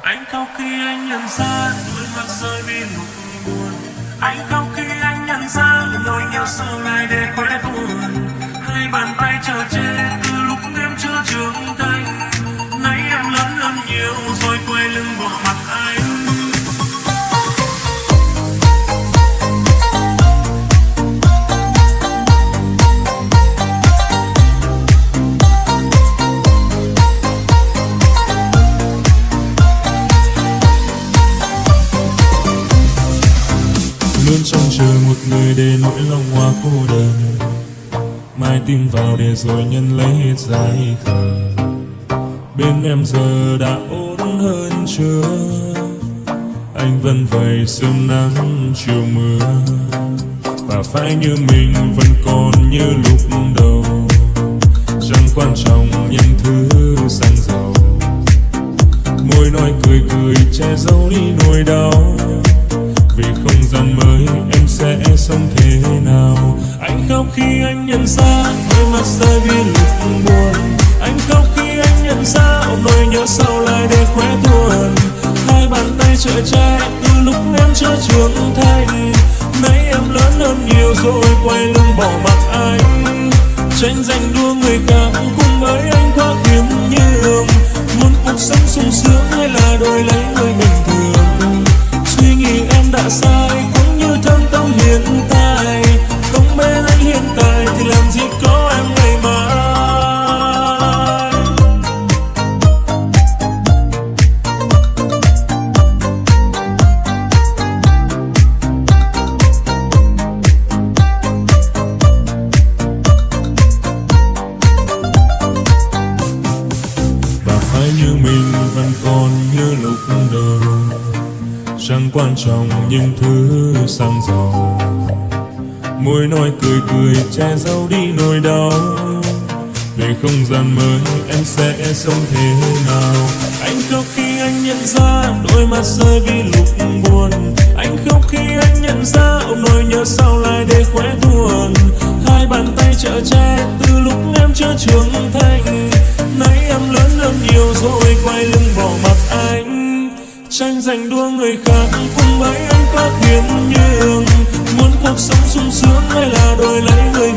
anh khóc khi anh nhận ra đôi mắt rơi vì lúc buồn anh khóc khi anh nhận ra nỗi nhớ sâu lại để quên. Luôn trông chờ một người để nỗi lòng hoa cô đơn. Mai tìm vào để rồi nhân lấy hết dài khờ bên em giờ đã ổn hơn chưa anh vẫn vậy sớm nắng chiều mưa. Và phải như mình vẫn còn như lúc đầu. Chẳng quan trọng những thứ sang giàu. Môi nói cười cười che giấu đi nỗi đau vì không gian mới, em sẽ sống thế nào? Anh khóc khi anh nhận ra đôi mắt rơi vì lúc buồn. Anh khóc khi anh nhận ra nỗi nhớ sau lại để khóe tuồn hai bàn tay chở trai từ lúc em chưa trưởng thành. Nay em lớn hơn nhiều rồi, quay lưng bỏ mặc anh. Tranh giành đua người khác cùng với anh quá kiếm nhường muốn cuộc sống sung sướng hay là đổi lấy người mình? Vẫn còn như lúc đầu. Chẳng quan trọng những thứ sang giàu. Môi nói cười cười che giấu đi nỗi đau. Về không gian mới em sẽ sống thế nào? Anh khóc khi anh nhận ra đôi mắt rơi vì lúc buồn. Anh khóc khi anh nhận ra ông nỗi nhớ sau lại để khóe buồn. Hai bàn tay chở che từ lúc em chưa trưởng thành. Nay em lớn hơn nhiều rồi quay lưng tranh giành đua người khác cùng với anh quá khiêm nhường. Muốn cuộc sống sung sướng hay là đổi lấy người